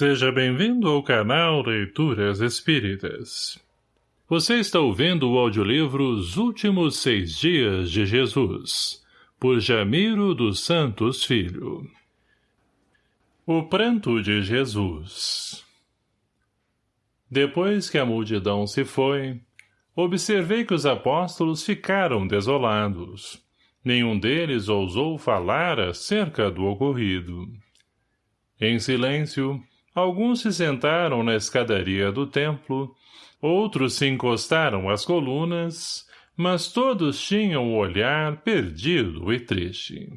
Seja bem-vindo ao canal Leituras Espíritas. Você está ouvindo o audiolivro Os Últimos Seis Dias de Jesus, por Jamiro dos Santos Filho. O Pranto de Jesus Depois que a multidão se foi, observei que os apóstolos ficaram desolados. Nenhum deles ousou falar acerca do ocorrido. Em silêncio, Alguns se sentaram na escadaria do templo, outros se encostaram às colunas, mas todos tinham o olhar perdido e triste.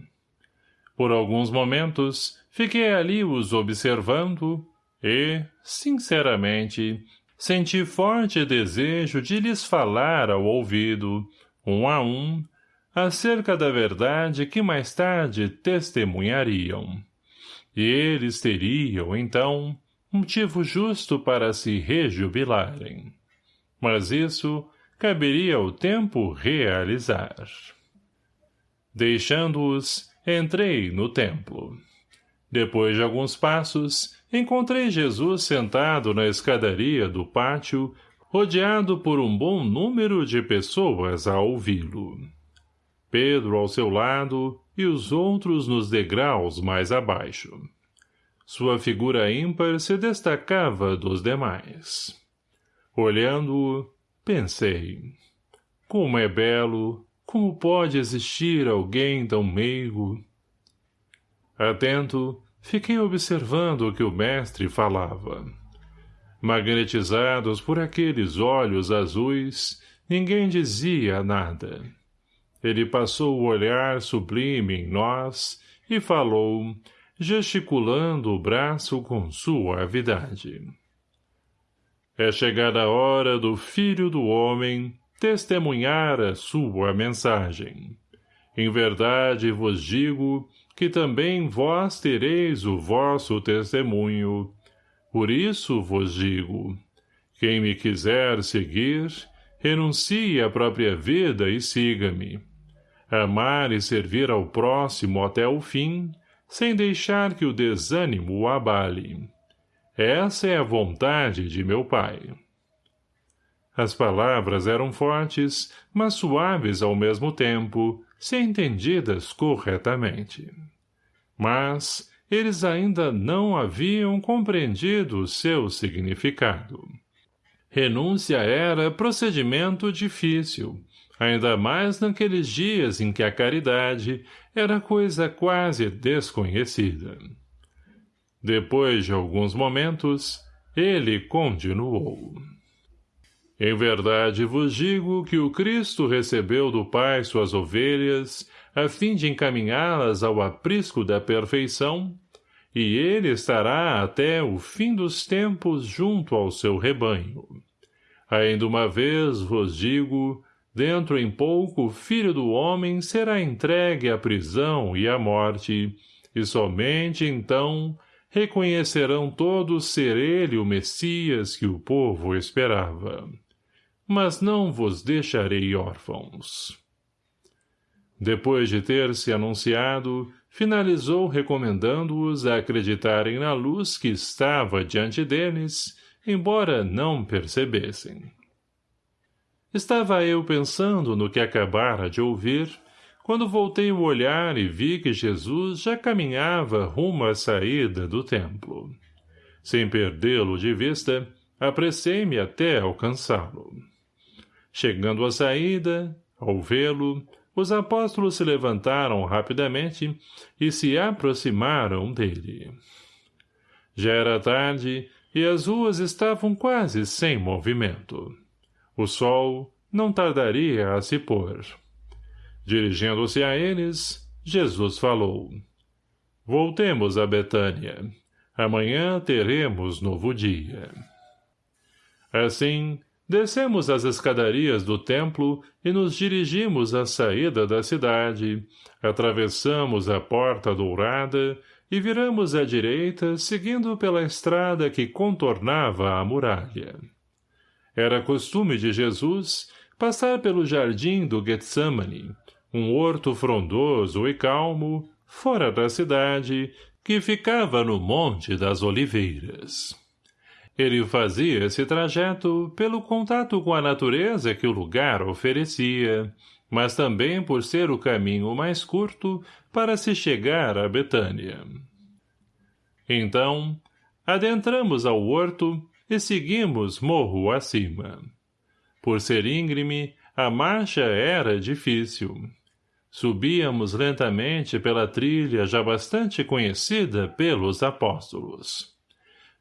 Por alguns momentos, fiquei ali os observando e, sinceramente, senti forte desejo de lhes falar ao ouvido, um a um, acerca da verdade que mais tarde testemunhariam e eles teriam, então, motivo justo para se rejubilarem. Mas isso caberia ao tempo realizar. Deixando-os, entrei no templo. Depois de alguns passos, encontrei Jesus sentado na escadaria do pátio, rodeado por um bom número de pessoas a ouvi-lo. Pedro ao seu lado e os outros nos degraus mais abaixo. Sua figura ímpar se destacava dos demais. Olhando-o, pensei. Como é belo, como pode existir alguém tão meigo? Atento, fiquei observando o que o mestre falava. Magnetizados por aqueles olhos azuis, ninguém dizia nada. Ele passou o olhar sublime em nós e falou, gesticulando o braço com suavidade. É chegada a hora do Filho do Homem testemunhar a sua mensagem. Em verdade vos digo que também vós tereis o vosso testemunho. Por isso vos digo, quem me quiser seguir, renuncie à própria vida e siga-me amar e servir ao próximo até o fim, sem deixar que o desânimo o abale. Essa é a vontade de meu pai. As palavras eram fortes, mas suaves ao mesmo tempo, se entendidas corretamente. Mas eles ainda não haviam compreendido o seu significado. Renúncia era procedimento difícil, ainda mais naqueles dias em que a caridade era coisa quase desconhecida. Depois de alguns momentos, ele continuou. Em verdade vos digo que o Cristo recebeu do Pai suas ovelhas, a fim de encaminhá-las ao aprisco da perfeição, e ele estará até o fim dos tempos junto ao seu rebanho. Ainda uma vez vos digo Dentro em pouco o filho do homem será entregue à prisão e à morte, e somente então reconhecerão todos ser ele o Messias que o povo esperava. Mas não vos deixarei órfãos. Depois de ter se anunciado, finalizou recomendando-os a acreditarem na luz que estava diante deles, embora não percebessem. Estava eu pensando no que acabara de ouvir, quando voltei o olhar e vi que Jesus já caminhava rumo à saída do templo. Sem perdê-lo de vista, apressei-me até alcançá-lo. Chegando à saída, ao vê-lo, os apóstolos se levantaram rapidamente e se aproximaram dele. Já era tarde e as ruas estavam quase sem movimento. O sol não tardaria a se pôr. Dirigindo-se a eles, Jesus falou. Voltemos a Betânia. Amanhã teremos novo dia. Assim, descemos as escadarias do templo e nos dirigimos à saída da cidade, atravessamos a porta dourada e viramos à direita seguindo pela estrada que contornava a muralha. Era costume de Jesus passar pelo jardim do Getsemane, um horto frondoso e calmo, fora da cidade, que ficava no Monte das Oliveiras. Ele fazia esse trajeto pelo contato com a natureza que o lugar oferecia, mas também por ser o caminho mais curto para se chegar a Betânia. Então, adentramos ao horto e seguimos morro acima. Por ser íngreme, a marcha era difícil. Subíamos lentamente pela trilha já bastante conhecida pelos apóstolos.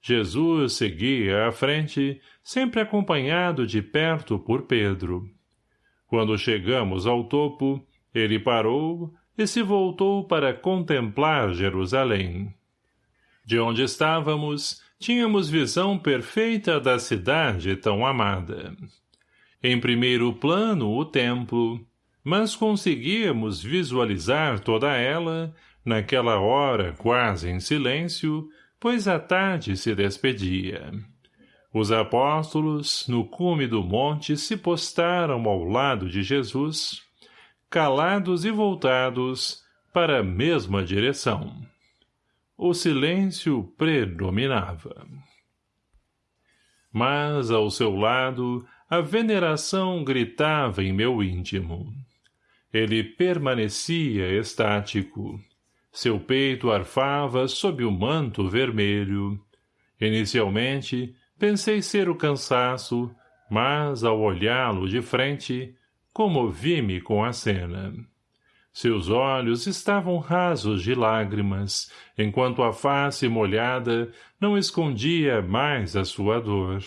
Jesus seguia à frente, sempre acompanhado de perto por Pedro. Quando chegamos ao topo, ele parou e se voltou para contemplar Jerusalém. De onde estávamos, tínhamos visão perfeita da cidade tão amada. Em primeiro plano, o templo, mas conseguíamos visualizar toda ela, naquela hora quase em silêncio, pois a tarde se despedia. Os apóstolos, no cume do monte, se postaram ao lado de Jesus, calados e voltados para a mesma direção. O silêncio predominava. Mas, ao seu lado, a veneração gritava em meu íntimo. Ele permanecia estático, seu peito arfava sob o manto vermelho. Inicialmente, pensei ser o cansaço, mas, ao olhá-lo de frente, comovi-me com a cena. Seus olhos estavam rasos de lágrimas, enquanto a face molhada não escondia mais a sua dor.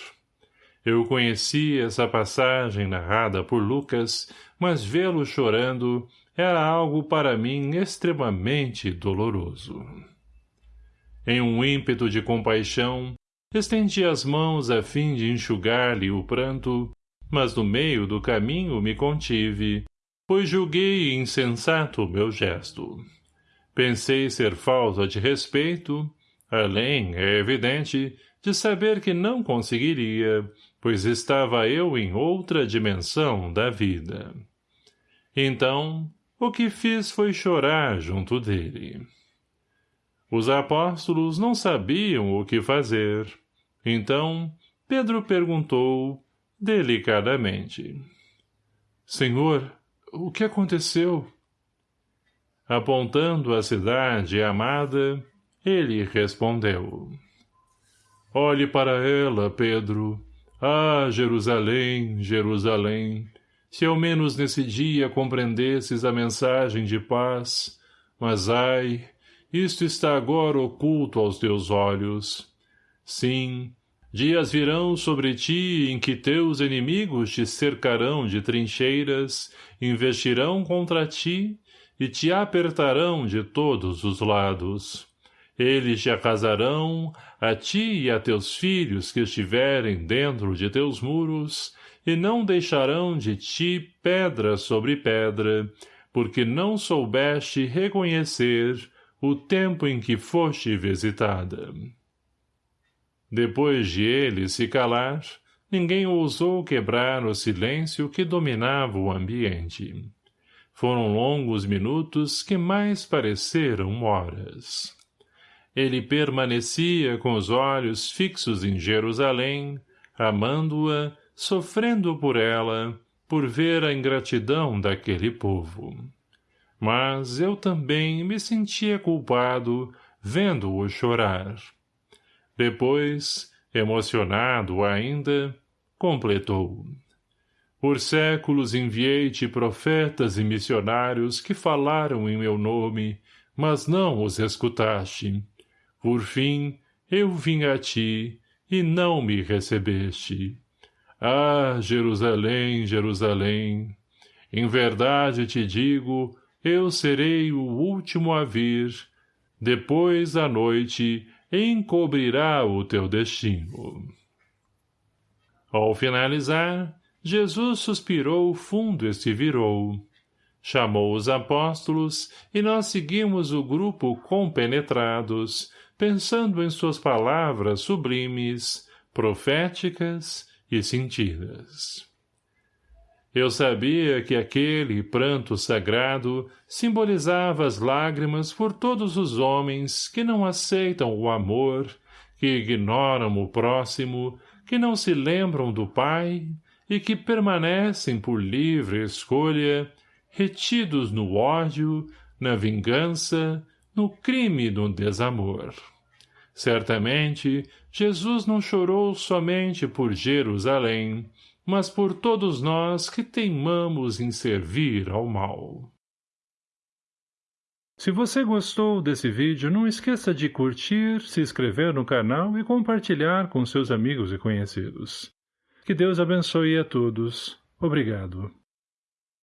Eu conhecia essa passagem narrada por Lucas, mas vê-lo chorando era algo para mim extremamente doloroso. Em um ímpeto de compaixão, estendi as mãos a fim de enxugar-lhe o pranto, mas no meio do caminho me contive, pois julguei insensato o meu gesto. Pensei ser falta de respeito, além, é evidente, de saber que não conseguiria, pois estava eu em outra dimensão da vida. Então, o que fiz foi chorar junto dele. Os apóstolos não sabiam o que fazer. Então, Pedro perguntou, delicadamente. Senhor, o que aconteceu? Apontando a cidade amada, ele respondeu. Olhe para ela, Pedro. Ah, Jerusalém, Jerusalém, se ao menos nesse dia compreendesses a mensagem de paz, mas ai, isto está agora oculto aos teus olhos. Sim, dias virão sobre ti em que teus inimigos te cercarão de trincheiras, investirão contra ti e te apertarão de todos os lados. Eles te arrasarão, a ti e a teus filhos que estiverem dentro de teus muros, e não deixarão de ti pedra sobre pedra, porque não soubeste reconhecer o tempo em que foste visitada. Depois de ele se calar, ninguém ousou quebrar o silêncio que dominava o ambiente. Foram longos minutos que mais pareceram horas. Ele permanecia com os olhos fixos em Jerusalém, amando-a sofrendo por ela, por ver a ingratidão daquele povo. Mas eu também me sentia culpado, vendo-o chorar. Depois, emocionado ainda, completou. Por séculos enviei-te profetas e missionários que falaram em meu nome, mas não os escutaste. Por fim, eu vim a ti, e não me recebeste. Ah, Jerusalém, Jerusalém, em verdade te digo, eu serei o último a vir, depois a noite encobrirá o teu destino. Ao finalizar, Jesus suspirou fundo e se virou. Chamou os apóstolos e nós seguimos o grupo compenetrados, pensando em suas palavras sublimes, proféticas e sentidas. Eu sabia que aquele pranto sagrado simbolizava as lágrimas por todos os homens que não aceitam o amor, que ignoram o próximo, que não se lembram do Pai e que permanecem por livre escolha, retidos no ódio, na vingança, no crime do desamor. Certamente, Jesus não chorou somente por Jerusalém, mas por todos nós que teimamos em servir ao mal. Se você gostou desse vídeo, não esqueça de curtir, se inscrever no canal e compartilhar com seus amigos e conhecidos. Que Deus abençoe a todos. Obrigado.